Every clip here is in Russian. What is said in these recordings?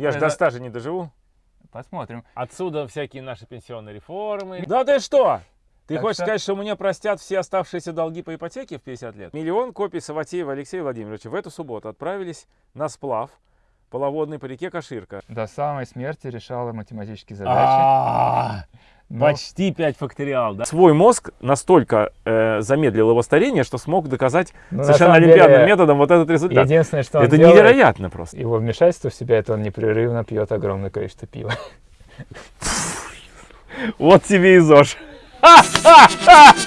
Я же до стажа не доживу. Посмотрим. Отсюда всякие наши пенсионные реформы. Да ты что? Ты Так хочешь что- сказать, что мне простят все оставшиеся долги по ипотеке в 50 лет? Миллион копий Саватеева Алексея Владимировича в эту субботу отправились на сплав половодный по реке Каширка. До самой смерти решала математические задачи. Но Почти 5 факториал, да? Свой мозг настолько э, замедлил его старение, что смог доказать ну, на совершенно олимпиадным деле, методом вот этот результат. Единственное, что он Это делает, невероятно просто. Его вмешательство в себя, это он непрерывно пьет огромное количество пива. Вот тебе и ЗОЖ.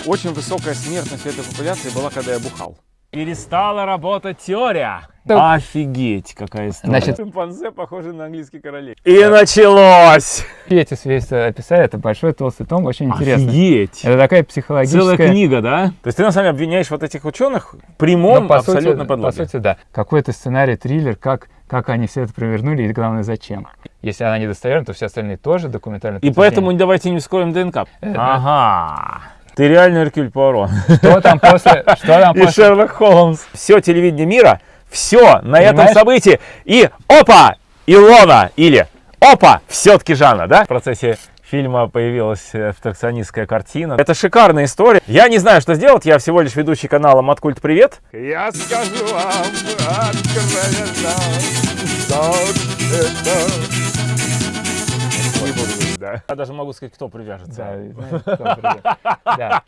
Очень высокая смертность этой популяции была, когда я бухал. Перестала работать теория. Да. Офигеть, какая история. Значит- Шимпанзе похожи на английский королей. И началось! И эти свидетельства описали, это большой толстый том, очень интересно. Офигеть! Это такая психологическая... Целая книга, да? То есть ты на самом деле обвиняешь вот этих ученых в прямом Ну, по сути- абсолютно По подлоге. сути, да. Какой-то сценарий, триллер, как, как они все это провернули и, главное, зачем. Если она недостоверна, то все остальные тоже документально И поэтому давайте не вскроем ДНК. Э, Ага. Ты реально Эркюль Пуаро. Что там после... Что там И после... Шерлок Холмс. Все телевидение мира, все на этом Понимаешь? событии. И опа, Илона или опа, все-таки Жанна, да? В процессе фильма появилась э, абстракционистская картина. Это шикарная история. Я не знаю, что сделать. Я всего лишь ведущий канала Маткульт Привет. Я скажу вам откровенно, что это... Не буду говорить, да. Я даже могу сказать, кто привяжется. Да, знаешь, кто придет. Да.